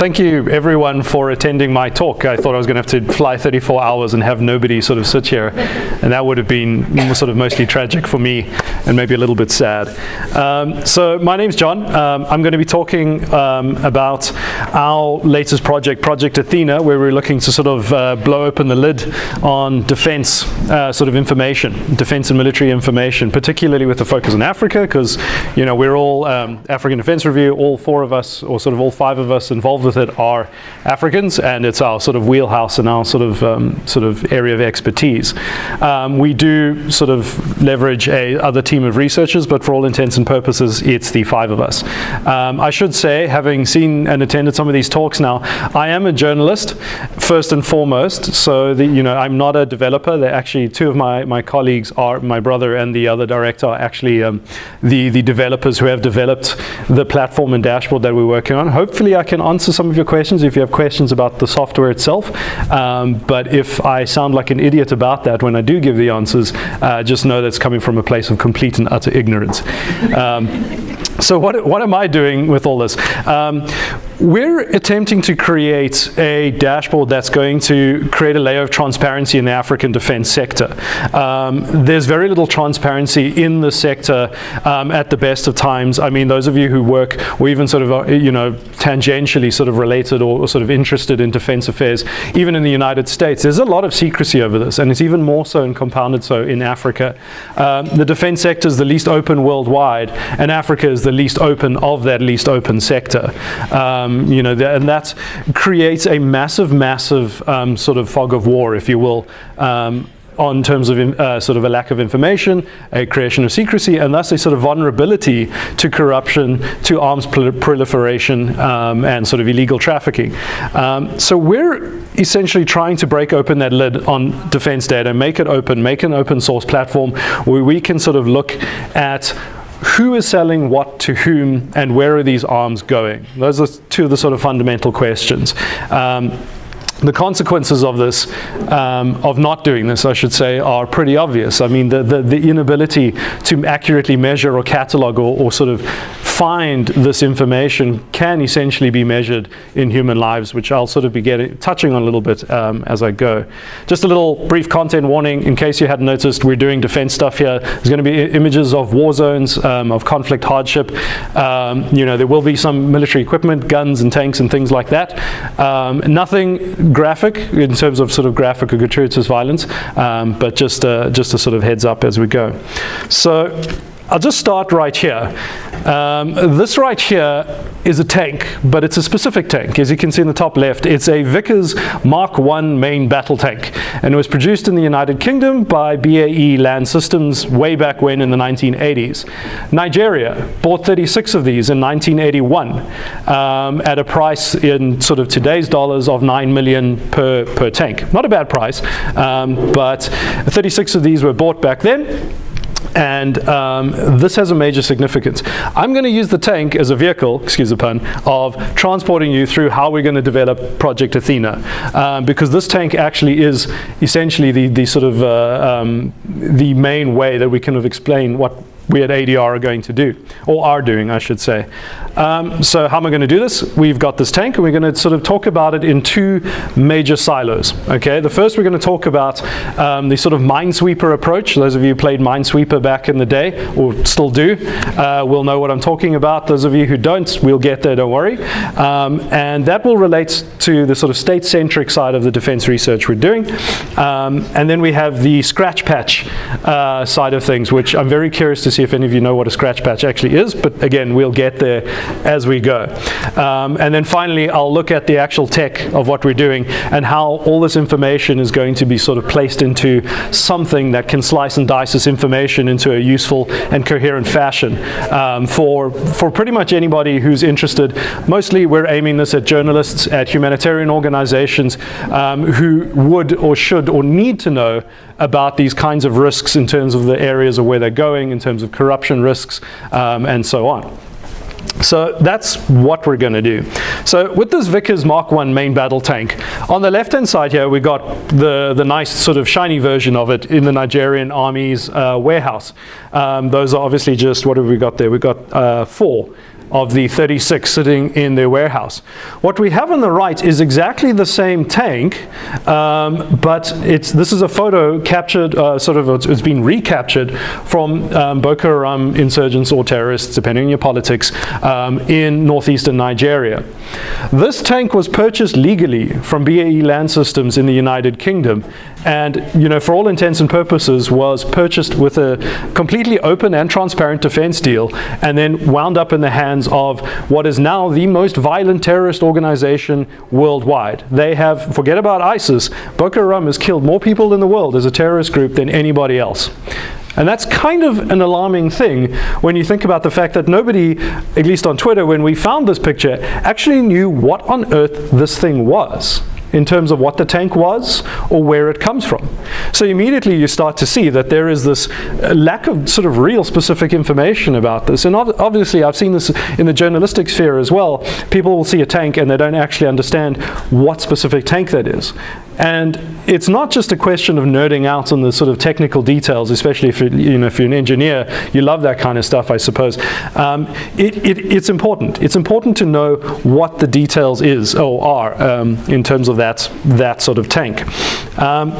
thank you everyone for attending my talk. I thought I was going to have to fly 34 hours and have nobody sort of sit here, and that would have been sort of mostly tragic for me and maybe a little bit sad. Um, so my name's John. Um, I'm going to be talking um, about our latest project, Project Athena, where we're looking to sort of uh, blow open the lid on defense uh, sort of information, defense and military information, particularly with the focus on Africa, because you know we're all um, African Defense Review, all four of us, or sort of all five of us involved with it are Africans, and it's our sort of wheelhouse and our sort of um, sort of area of expertise. Um, we do sort of leverage a other team of researchers, but for all intents and purposes, it's the five of us. Um, I should say, having seen and attended some of these talks now, I am a journalist first and foremost. So the, you know, I'm not a developer. They're actually two of my my colleagues are my brother and the other director are actually um, the the developers who have developed the platform and dashboard that we're working on. Hopefully, I can answer some of your questions if you have questions about the software itself. Um, but if I sound like an idiot about that when I do give the answers, uh, just know that's coming from a place of complete and utter ignorance. Um, so what, what am I doing with all this? Um, we're attempting to create a dashboard that's going to create a layer of transparency in the African defense sector. Um, there's very little transparency in the sector um, at the best of times. I mean, those of you who work or even sort of, uh, you know, tangentially sort of related or, or sort of interested in defense affairs, even in the United States, there's a lot of secrecy over this, and it's even more so and compounded so in Africa. Um, the defense sector is the least open worldwide, and Africa is the least open of that least open sector. Um, you know, and that creates a massive, massive um, sort of fog of war, if you will, um, on terms of uh, sort of a lack of information, a creation of secrecy, and thus a sort of vulnerability to corruption, to arms proliferation, um, and sort of illegal trafficking. Um, so we're essentially trying to break open that lid on defense data, make it open, make an open source platform where we can sort of look at who is selling what to whom and where are these arms going? Those are two of the sort of fundamental questions. Um, the consequences of this, um, of not doing this, I should say, are pretty obvious. I mean, the, the, the inability to accurately measure or catalog or, or, sort of find this information can essentially be measured in human lives, which I'll sort of be getting, touching on a little bit um, as I go. Just a little brief content warning, in case you hadn't noticed, we're doing defense stuff here. There's going to be images of war zones, um, of conflict hardship. Um, you know, there will be some military equipment, guns and tanks and things like that. Um, nothing graphic in terms of sort of graphic or gratuitous violence, um, but just, uh, just a sort of heads up as we go. So I'll just start right here. Um, this right here is a tank, but it's a specific tank. As you can see in the top left, it's a Vickers Mark I main battle tank. And it was produced in the United Kingdom by BAE Land Systems way back when in the 1980s. Nigeria bought 36 of these in 1981 um, at a price in sort of today's dollars of 9 million per, per tank. Not a bad price, um, but 36 of these were bought back then and um, this has a major significance. I'm going to use the tank as a vehicle, excuse the pun, of transporting you through how we're going to develop Project Athena. Um, because this tank actually is essentially the, the sort of uh, um, the main way that we kind of explain what we at ADR are going to do, or are doing, I should say. Um, so how am I going to do this? We've got this tank, and we're going to sort of talk about it in two major silos. Okay, the first we're going to talk about um, the sort of Minesweeper approach. Those of you who played Minesweeper back in the day, or still do, uh, will know what I'm talking about. Those of you who don't, we'll get there, don't worry. Um, and that will relate to the sort of state-centric side of the defense research we're doing. Um, and then we have the scratch patch uh, side of things, which I'm very curious to see if any of you know what a scratch patch actually is, but again, we'll get there as we go. Um, and then finally, I'll look at the actual tech of what we're doing and how all this information is going to be sort of placed into something that can slice and dice this information into a useful and coherent fashion um, for, for pretty much anybody who's interested. Mostly we're aiming this at journalists, at humanitarian organizations um, who would or should or need to know about these kinds of risks in terms of the areas of where they're going, in terms of corruption risks, um, and so on. So that's what we're going to do. So with this Vickers Mark I main battle tank, on the left-hand side here, we've got the, the nice sort of shiny version of it in the Nigerian Army's uh, warehouse. Um, those are obviously just, what have we got there? We've got uh, four. Of the 36 sitting in their warehouse. What we have on the right is exactly the same tank, um, but it's, this is a photo captured, uh, sort of, it's been recaptured from um, Boko Haram insurgents or terrorists, depending on your politics, um, in northeastern Nigeria. This tank was purchased legally from BAE Land Systems in the United Kingdom and you know for all intents and purposes was purchased with a completely open and transparent defense deal and then wound up in the hands of what is now the most violent terrorist organization worldwide. They have, forget about ISIS, Boko Haram has killed more people in the world as a terrorist group than anybody else. And that's kind of an alarming thing when you think about the fact that nobody, at least on Twitter, when we found this picture, actually knew what on earth this thing was in terms of what the tank was or where it comes from. So immediately you start to see that there is this uh, lack of sort of real specific information about this. And ob obviously I've seen this in the journalistic sphere as well. People will see a tank and they don't actually understand what specific tank that is. And it's not just a question of nerding out on the sort of technical details, especially if, you know, if you're an engineer, you love that kind of stuff, I suppose. Um, it, it, it's important. It's important to know what the details is or are um, in terms of that, that sort of tank. Um,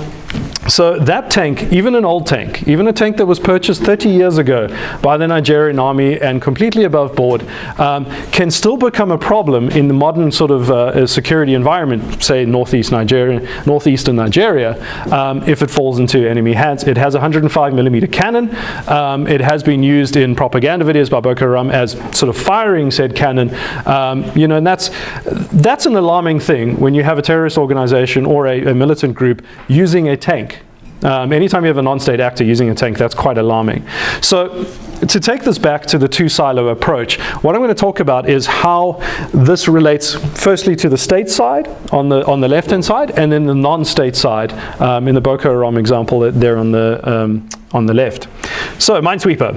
so that tank, even an old tank, even a tank that was purchased 30 years ago by the Nigerian army and completely above board, um, can still become a problem in the modern sort of uh, security environment, say northeast Nigeria, northeastern Nigeria, um, if it falls into enemy hands. It has a 105 millimeter cannon. Um, it has been used in propaganda videos by Boko Haram as sort of firing said cannon. Um, you know, and that's that's an alarming thing when you have a terrorist organization or a, a militant group using a tank um, anytime you have a non-state actor using a tank, that's quite alarming. So to take this back to the two silo approach, what I'm going to talk about is how this relates firstly to the state side on the on the left-hand side and then the non-state side um, in the Boko Haram example there on the um, on the left. So Minesweeper.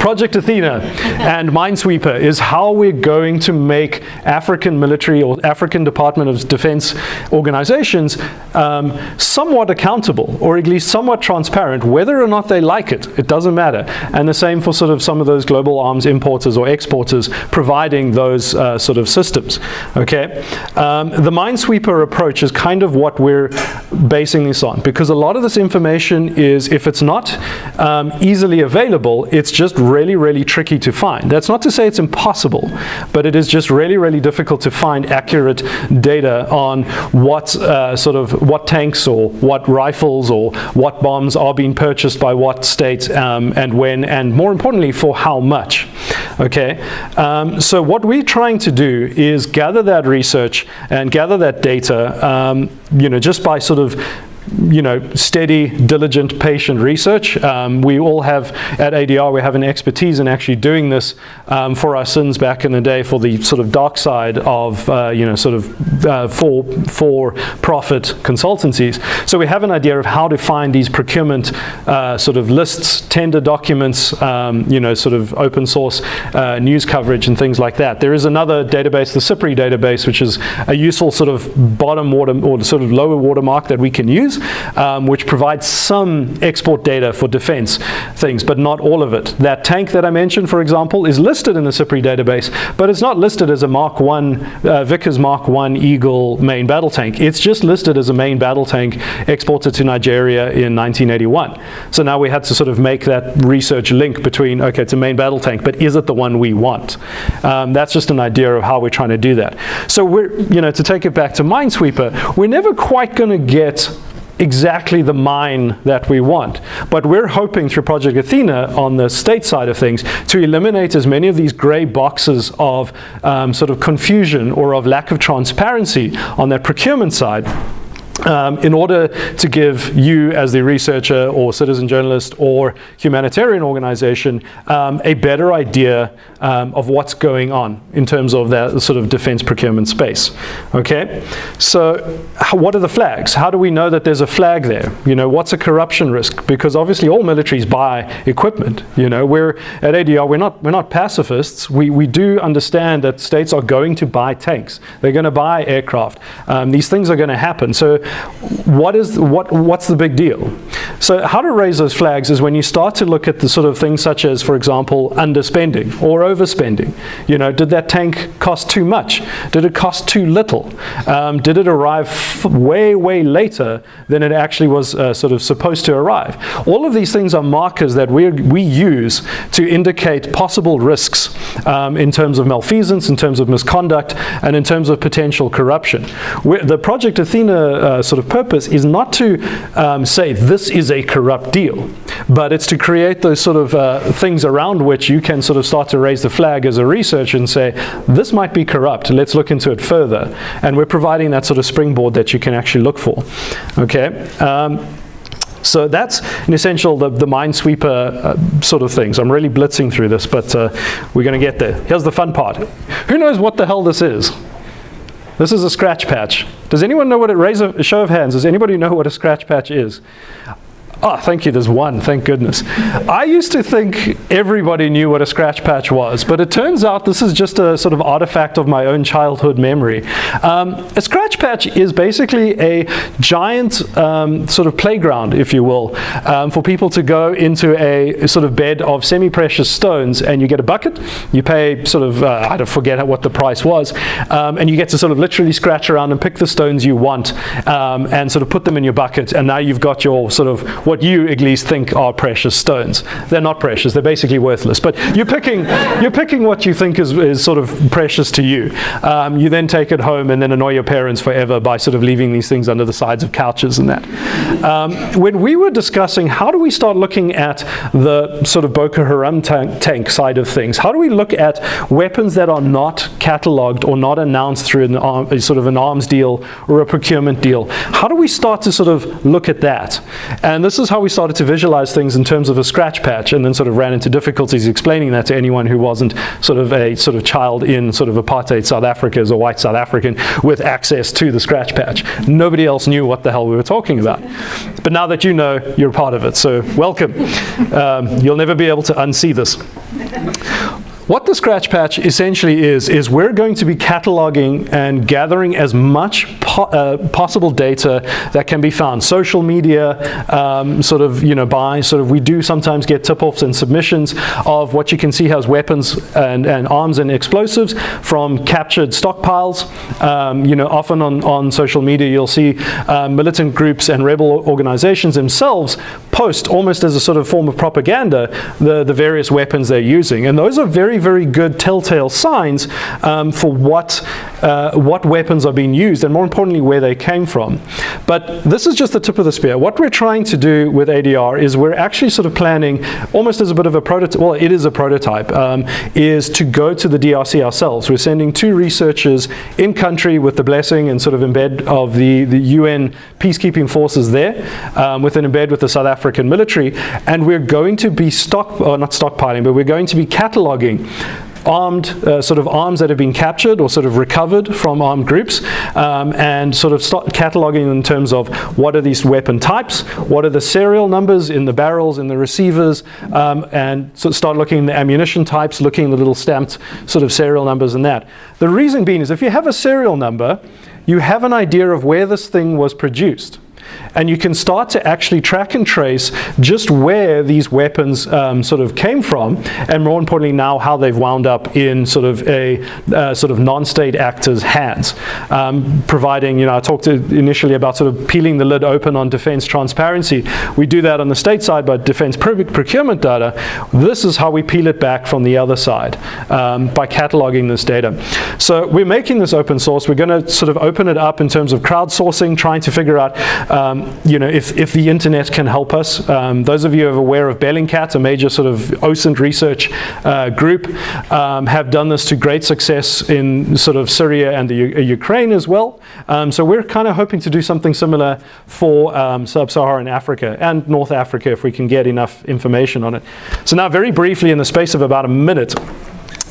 Project Athena and Minesweeper is how we're going to make African military or African Department of Defense organizations um, somewhat accountable or at least somewhat transparent whether or not they like it. It doesn't matter. And the same for sort of some of those global arms importers or exporters providing those uh, sort of systems. Okay, um, The Minesweeper approach is kind of what we're basing this on because a lot of this information is if it's not um, easily available, it's just really, really tricky to find. That's not to say it's impossible, but it is just really, really difficult to find accurate data on what uh, sort of what tanks or what rifles or what bombs are being purchased by what state um, and when, and more importantly, for how much. Okay, um, so what we're trying to do is gather that research and gather that data, um, you know, just by sort of you know, steady, diligent, patient research. Um, we all have, at ADR, we have an expertise in actually doing this um, for our sins back in the day for the sort of dark side of, uh, you know, sort of uh, for, for profit consultancies. So we have an idea of how to find these procurement uh, sort of lists, tender documents, um, you know, sort of open source uh, news coverage and things like that. There is another database, the SIPRI database, which is a useful sort of bottom water or sort of lower watermark that we can use um, which provides some export data for defense things, but not all of it. That tank that I mentioned, for example, is listed in the SIPRI database, but it's not listed as a Mark 1, uh, Vickers Mark 1 Eagle main battle tank. It's just listed as a main battle tank exported to Nigeria in 1981. So now we had to sort of make that research link between, okay, it's a main battle tank, but is it the one we want? Um, that's just an idea of how we're trying to do that. So we're, you know, to take it back to Minesweeper, we're never quite going to get exactly the mine that we want. But we're hoping through Project Athena on the state side of things to eliminate as many of these gray boxes of um, sort of confusion or of lack of transparency on that procurement side um, in order to give you as the researcher or citizen journalist or humanitarian organization um, a better idea um, of what's going on in terms of that sort of defense procurement space. Okay, so what are the flags? How do we know that there's a flag there? You know, what's a corruption risk? Because obviously all militaries buy equipment. You know, we're at ADR, we're not, we're not pacifists. We, we do understand that states are going to buy tanks. They're going to buy aircraft. Um, these things are going to happen. So what is what what's the big deal? So how to raise those flags is when you start to look at the sort of things such as, for example, underspending or overspending. You know, did that tank cost too much? Did it cost too little? Um, did it arrive way, way later than it actually was uh, sort of supposed to arrive? All of these things are markers that we we use to indicate possible risks um, in terms of malfeasance, in terms of misconduct, and in terms of potential corruption. We're, the Project Athena uh, sort of purpose is not to um, say this is a corrupt deal, but it's to create those sort of uh, things around which you can sort of start to raise the flag as a researcher and say, this might be corrupt, let's look into it further. And we're providing that sort of springboard that you can actually look for. Okay. Um, so that's an essential the, the minesweeper uh, sort of things. I'm really blitzing through this, but uh, we're going to get there. Here's the fun part. Who knows what the hell this is? This is a scratch patch. Does anyone know what it, raise a, a show of hands, does anybody know what a scratch patch is? Oh, thank you, there's one, thank goodness. I used to think everybody knew what a scratch patch was, but it turns out this is just a sort of artifact of my own childhood memory. Um, a scratch patch is basically a giant um, sort of playground, if you will, um, for people to go into a sort of bed of semi-precious stones and you get a bucket, you pay sort of, uh, I don't forget what the price was, um, and you get to sort of literally scratch around and pick the stones you want um, and sort of put them in your bucket and now you've got your sort of what you at least think are precious stones. They're not precious, they're basically worthless. But you're picking, you're picking what you think is, is sort of precious to you. Um, you then take it home and then annoy your parents forever by sort of leaving these things under the sides of couches and that. Um, when we were discussing how do we start looking at the sort of Boko Haram tank, tank side of things, how do we look at weapons that are not catalogued or not announced through an arm, sort of an arms deal or a procurement deal? How do we start to sort of look at that? And this is how we started to visualize things in terms of a scratch patch and then sort of ran into difficulties explaining that to anyone who wasn't sort of a sort of child in sort of apartheid South Africa as a white South African with access to the scratch patch. Nobody else knew what the hell we were talking about. But now that you know, you're part of it, so welcome. Um, you'll never be able to unsee this. What the scratch patch essentially is, is we're going to be cataloging and gathering as much po uh, possible data that can be found. Social media, um, sort of, you know, by sort of, we do sometimes get tip-offs and submissions of what you can see has weapons and, and arms and explosives from captured stockpiles. Um, you know, often on, on social media you'll see uh, militant groups and rebel organizations themselves post almost as a sort of form of propaganda the, the various weapons they're using. And those are very very good telltale signs um, for what, uh, what weapons are being used and more importantly where they came from. But this is just the tip of the spear. What we're trying to do with ADR is we're actually sort of planning almost as a bit of a prototype, well it is a prototype, um, is to go to the DRC ourselves. We're sending two researchers in country with the blessing and sort of embed of the, the UN peacekeeping forces there um, with an embed with the South African military and we're going to be stock, or not stockpiling, but we're going to be cataloging armed uh, sort of arms that have been captured or sort of recovered from armed groups um, and sort of start cataloging in terms of what are these weapon types, what are the serial numbers in the barrels, in the receivers, um, and so start looking at the ammunition types, looking at the little stamped sort of serial numbers and that. The reason being is if you have a serial number, you have an idea of where this thing was produced and you can start to actually track and trace just where these weapons um, sort of came from and more importantly now how they've wound up in sort of a uh, sort of non-state actors hands. Um, providing you know I talked initially about sort of peeling the lid open on defense transparency. We do that on the state side but defense procurement data this is how we peel it back from the other side um, by cataloging this data. So we're making this open source. We're going to sort of open it up in terms of crowdsourcing trying to figure out um, you know, if, if the internet can help us. Um, those of you who are aware of Bellingcat, a major sort of OSINT research uh, group, um, have done this to great success in sort of Syria and the U uh, Ukraine as well. Um, so we're kind of hoping to do something similar for um, sub-Saharan Africa and North Africa if we can get enough information on it. So now very briefly in the space of about a minute,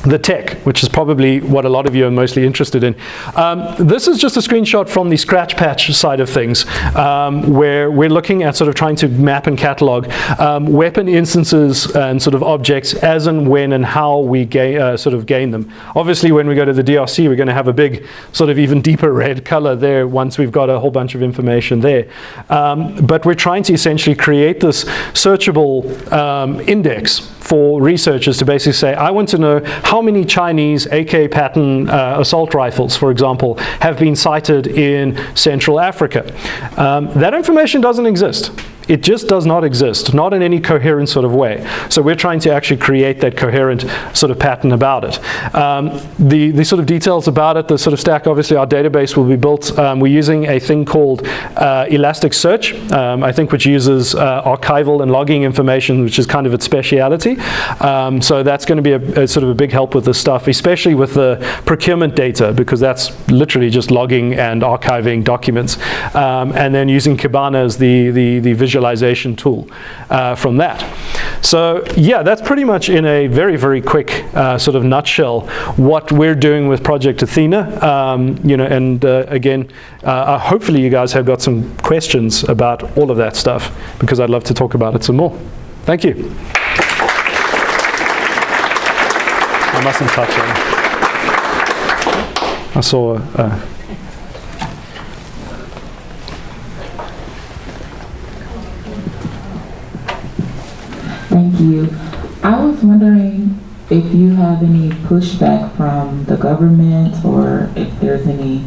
the tech, which is probably what a lot of you are mostly interested in. Um, this is just a screenshot from the scratch patch side of things, um, where we're looking at sort of trying to map and catalog um, weapon instances and sort of objects as and when and how we uh, sort of gain them. Obviously, when we go to the DRC, we're going to have a big sort of even deeper red color there once we've got a whole bunch of information there. Um, but we're trying to essentially create this searchable um, index for researchers to basically say, I want to know how many Chinese AK pattern uh, assault rifles, for example, have been sighted in Central Africa. Um, that information doesn't exist. It just does not exist, not in any coherent sort of way. So we're trying to actually create that coherent sort of pattern about it. Um, the, the sort of details about it, the sort of stack, obviously our database will be built. Um, we're using a thing called uh, Elasticsearch, um, I think which uses uh, archival and logging information, which is kind of its speciality. Um, so that's going to be a, a, sort of a big help with this stuff, especially with the procurement data, because that's literally just logging and archiving documents. Um, and then using Kibana as the, the, the visual visualization tool uh, from that. So yeah, that's pretty much in a very, very quick uh, sort of nutshell what we're doing with Project Athena. Um, you know, and uh, again, uh, hopefully you guys have got some questions about all of that stuff because I'd love to talk about it some more. Thank you. I mustn't touch it. I saw uh, Thank you. I was wondering if you have any pushback from the government or if there's any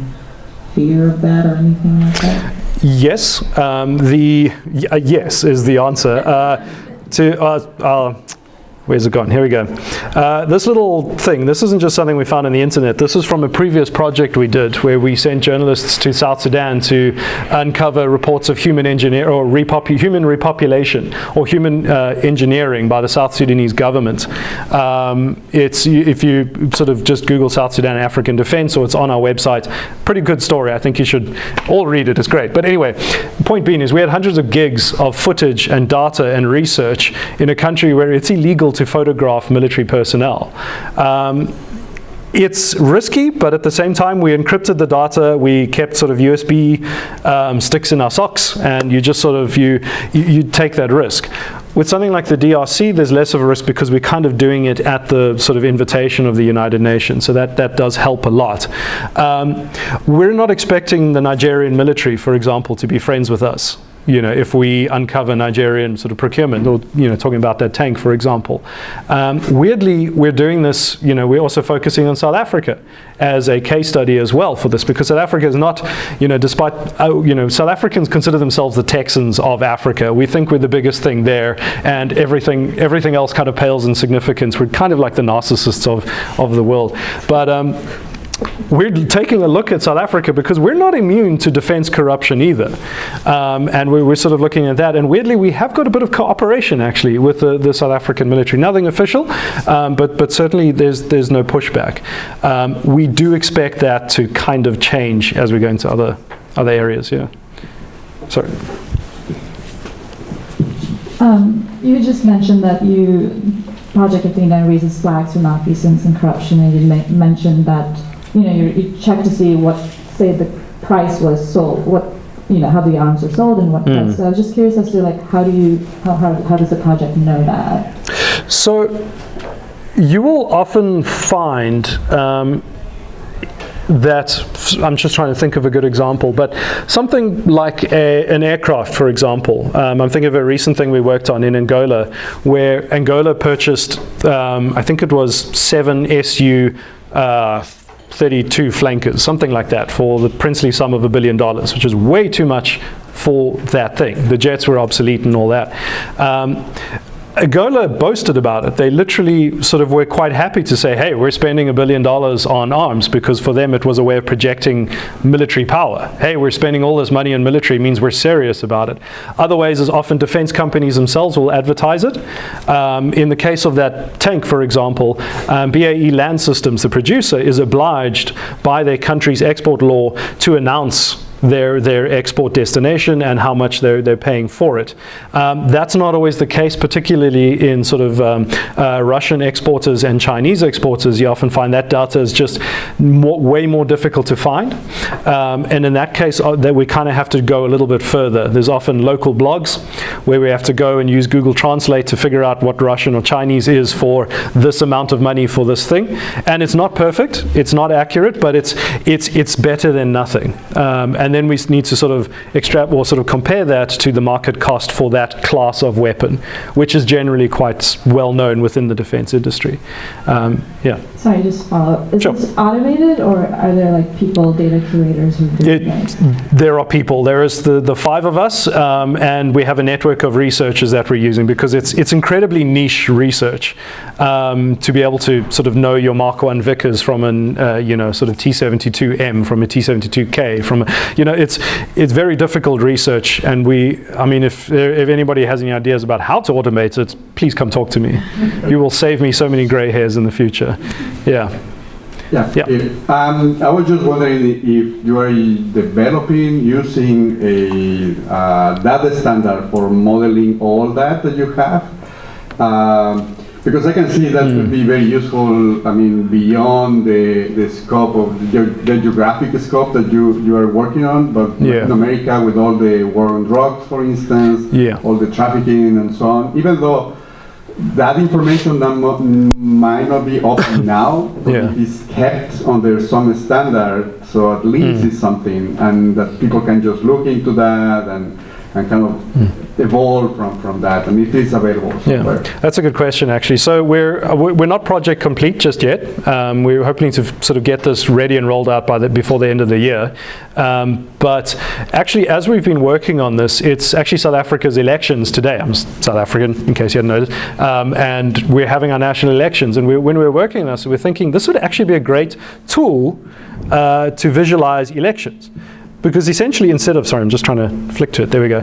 fear of that or anything like that? Yes, um, the uh, yes is the answer. Uh, to uh, uh Where's it gone? Here we go. Uh, this little thing, this isn't just something we found on the internet. This is from a previous project we did where we sent journalists to South Sudan to uncover reports of human engineer or human repopulation or human uh, engineering by the South Sudanese government. Um, it's if you sort of just Google South Sudan African defense or it's on our website. Pretty good story. I think you should all read it. It's great. But anyway, point being is we had hundreds of gigs of footage and data and research in a country where it's illegal to photograph military personnel. Um, it's risky, but at the same time, we encrypted the data. We kept sort of USB um, sticks in our socks, and you just sort of you, you, you take that risk. With something like the DRC, there's less of a risk because we're kind of doing it at the sort of invitation of the United Nations. So that, that does help a lot. Um, we're not expecting the Nigerian military, for example, to be friends with us you know, if we uncover Nigerian sort of procurement, or you know, talking about that tank, for example. Um, weirdly, we're doing this. You know, we're also focusing on South Africa as a case study as well for this, because South Africa is not, you know, despite uh, you know, South Africans consider themselves the Texans of Africa. We think we're the biggest thing there, and everything everything else kind of pales in significance. We're kind of like the narcissists of of the world, but. Um, we're taking a look at South Africa because we're not immune to defense corruption either. Um, and we're, we're, sort of looking at that. And weirdly, we have got a bit of cooperation actually with the, the South African military. Nothing official, um, but, but certainly there's, there's no pushback. Um, we do expect that to kind of change as we go into other, other areas, yeah. Sorry. Um, you just mentioned that you Project Athena raises flags for malfeasance and corruption, and you mentioned that you know, you, you check to see what, say, the price was sold, what, you know, how the arms are sold and what. Mm. So I was just curious as to like, how do you, how, how, how does the project know that? So you will often find um, that I'm just trying to think of a good example, but something like a, an aircraft, for example. Um, I'm thinking of a recent thing we worked on in Angola, where Angola purchased, um, I think it was seven SU uh, 32 flankers, something like that, for the princely sum of a billion dollars, which is way too much for that thing. The jets were obsolete and all that. Um, Angola boasted about it. They literally sort of were quite happy to say, hey, we're spending a billion dollars on arms because for them it was a way of projecting military power. Hey, we're spending all this money on military means we're serious about it. Other ways is often defense companies themselves will advertise it. Um, in the case of that tank, for example, um, BAE Land Systems, the producer, is obliged by their country's export law to announce their, their export destination and how much they're, they're paying for it. Um, that's not always the case, particularly in sort of um, uh, Russian exporters and Chinese exporters. You often find that data is just more, way more difficult to find. Um, and in that case, uh, that we kind of have to go a little bit further. There's often local blogs where we have to go and use Google Translate to figure out what Russian or Chinese is for this amount of money for this thing. And it's not perfect, it's not accurate, but it's, it's, it's better than nothing. Um, and then we need to sort of extract or sort of compare that to the market cost for that class of weapon, which is generally quite well known within the defense industry. Um, yeah. Sorry, just follow. Is Sure. this automated or are there like people, data curators who do It, there are people. There is the, the five of us, um, and we have a network of researchers that we're using because it's it's incredibly niche research um, to be able to sort of know your Mark One Vickers from an uh, you know sort of T72M from a T72K from a, you know it's it's very difficult research, and we I mean if if anybody has any ideas about how to automate it, please come talk to me. you will save me so many gray hairs in the future. Yeah. Yeah. Yeah. If- um, I was just wondering if you are developing using a uh, data standard for modeling all that that you have. Um, because I can see that Hmm. would be very useful, I mean, beyond the, the scope of the, the geographic scope that you, you are working on, but Yeah. Latin America with all the war on drugs, for instance, Yeah. all the trafficking and so on, even though that information that might not be open now, but Yeah. it is kept under some standard, so at least Mm. it's something, and that people can just look into that and, and kind of evolve from, from that, and it is available somewhere. Yeah, that's a good question actually. So we're uh, we- we're not project complete just yet. Um, we're hoping to sort of get this ready and rolled out by the, before the end of the year. Um, but actually, as we've been working on this, it's actually South Africa's elections today. I'm South African, in case you hadn't noticed, um, and we're having our national elections. And we, when we were working on this, we were thinking this would actually be a great tool uh, to visualize elections. Because essentially, instead of, sorry, I'm just trying to flick to it, there we go.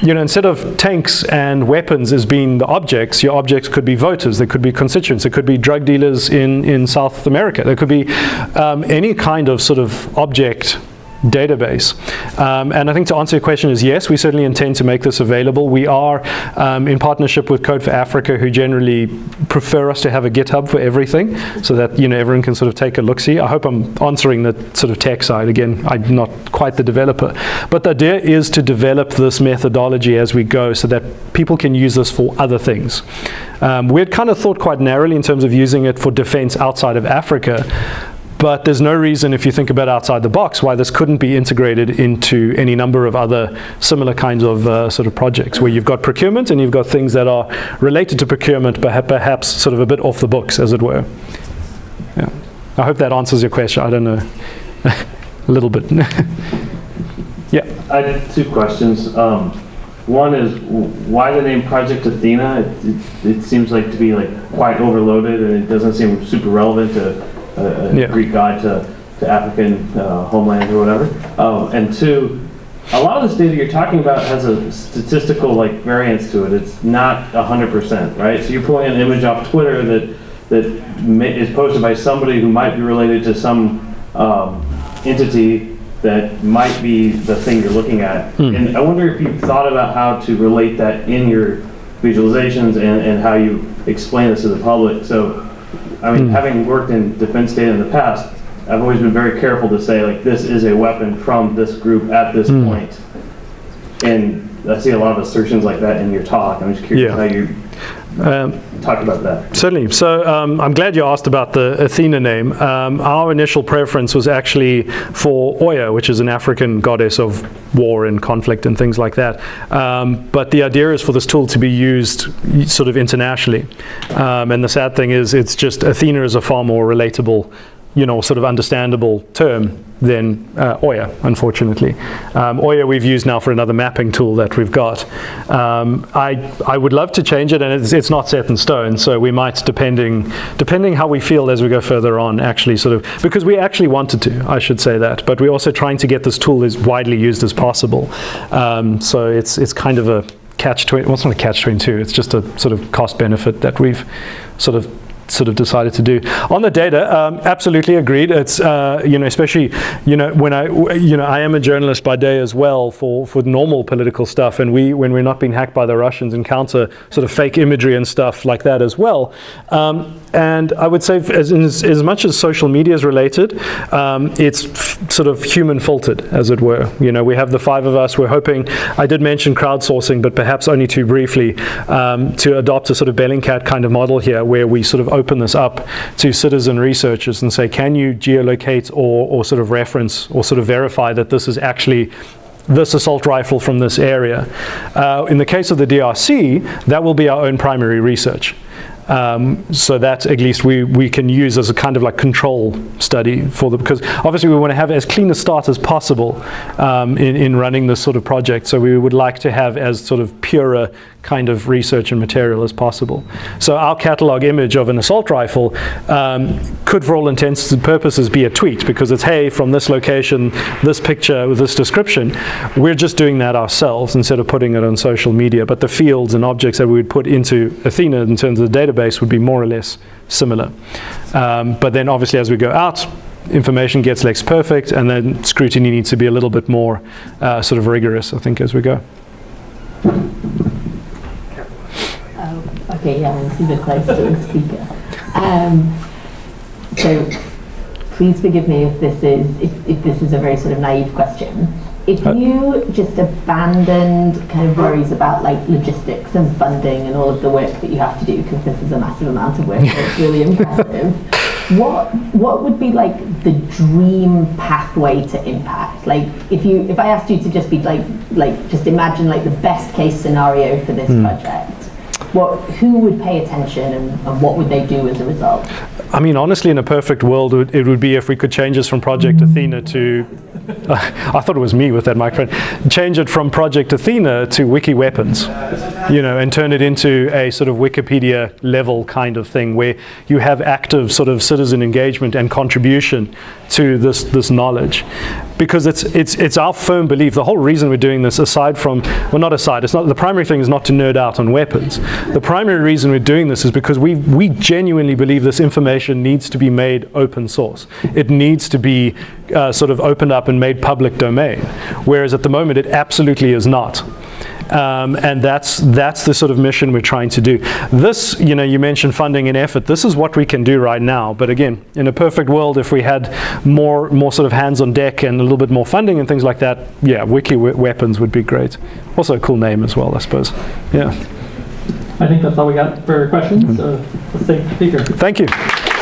You know, instead of tanks and weapons as being the objects, your objects could be voters, they could be constituents, it could be drug dealers in, in South America, there could be um, any kind of sort of object database. Um, and I think to answer your question is yes, we certainly intend to make this available. We are um, in partnership with Code for Africa, who generally prefer us to have a GitHub for everything, so that you know everyone can sort of take a look. See, I hope I'm answering the sort of tech side. Again, I'm not quite the developer, but the idea is to develop this methodology as we go, so that people can use this for other things. Um, we had kind of thought quite narrowly in terms of using it for defense outside of Africa. But there's no reason, if you think about outside the box, why this couldn't be integrated into any number of other similar kinds of uh, sort of projects where you've got procurement and you've got things that are related to procurement, but perhaps sort of a bit off the books, as it were. Yeah. I hope that answers your question. I don't know. a little bit. yeah. I had two questions. Um, one is why the name Project Athena? It, it, it seems like to be like quite overloaded, and it doesn't seem super relevant to a, a Yeah. Greek god to, to African uh, homeland or whatever. Um, and two, a lot of this data you're talking about has a statistical like variance to it. It's not 100%, right? So you're pulling an image off Twitter that that is posted by somebody who might be related to some um, entity that might be the thing you're looking at. And I wonder if you've thought about how to relate that in your visualizations and, and how you explain this to the public. So, I mean, having worked in defense data in the past, I've always been very careful to say, like, this is a weapon from this group at this point. And I see a lot of assertions like that in your talk. I'm just curious Yeah. how you Um, talk about that. Certainly. So um, I'm glad you asked about the Athena name. Um, our initial preference was actually for Oya, which is an African goddess of war and conflict and things like that. Um, but the idea is for this tool to be used sort of internationally. Um, and the sad thing is, it's just Athena is a far more relatable, you know, sort of understandable term than uh, Oya, unfortunately. Um, Oya we've used now for another mapping tool that we've got. Um, I, I would love to change it, and it's, it's not set in stone, so we might, depending, depending how we feel as we go further on, actually sort of, because we actually wanted to, I should say that, but we're also trying to get this tool as widely used as possible. Um, so it's, it's kind of a catch 20, well, it's not a catch 22, it's just a sort of cost benefit that we've sort of sort of decided to do. On the data, um, absolutely agreed. It's uh, you know especially you know when I you know I am a journalist by day as well for for normal political stuff, and we when we're not being hacked by the Russians encounter sort of fake imagery and stuff like that as well. Um, and I would say, as, as, as much as social media is related, um, it's sort of human filtered, as it were. You know, we have the five of us. We're hoping. I did mention crowdsourcing, but perhaps only too briefly, um, to adopt a sort of Bellingcat kind of model here, where we sort of open this up to citizen researchers and say, can you geolocate or, or sort of reference or sort of verify that this is actually this assault rifle from this area. Uh, in the case of the DRC, that will be our own primary research. Um, so that at least we, we can use as a kind of like control study for the because obviously we want to have as clean a start as possible um, in, in running this sort of project. So we would like to have as sort of purer kind of research and material as possible. So our catalog image of an assault rifle um, could, for all intents and purposes, be a tweet because it's hey from this location, this picture with this description. We're just doing that ourselves instead of putting it on social media. But the fields and objects that we would put into Athena in terms of the database would be more or less similar. Um, but then obviously as we go out, information gets less perfect, and then scrutiny needs to be a little bit more uh, sort of rigorous, I think, as we go. Okay, yeah, I'm super close to the speaker. Um, so, please forgive me if this is if, if this is a very sort of naive question. If Uh, you just abandoned kind of worries about like logistics and funding and all of the work that you have to do, because this is a massive amount of work, it's really impressive. What what would be like the dream pathway to impact? Like if you if I asked you to just be like like just imagine like the best case scenario for this project, what who would pay attention and, and what would they do as a result? I mean, honestly, in a perfect world, it would- be if we could change this from Project Athena to. I thought it was me with that microphone. Change it from Project Athena to Wiki Weapons, you know, and turn it into a sort of Wikipedia level kind of thing where you have active sort of citizen engagement and contribution to this this knowledge, because it's it's it's our firm belief. The whole reason we're doing this, aside from well, not aside, it's not the primary thing is not to nerd out on weapons. The primary reason we're doing this is because we we genuinely believe this information needs to be made open source. It needs to be uh, sort of opened up and made public domain, whereas at the moment it absolutely is not. Um, and that's that's the sort of mission we're trying to do. This, you know, you mentioned funding and effort. This is what we can do right now. But again, in a perfect world, if we had more more sort of hands on deck and a little bit more funding and things like that, yeah, Wiki Weapons would be great. Also a cool name as well, I suppose. Yeah. I think that's all we got for questions, so let's thank the speaker. Thank you.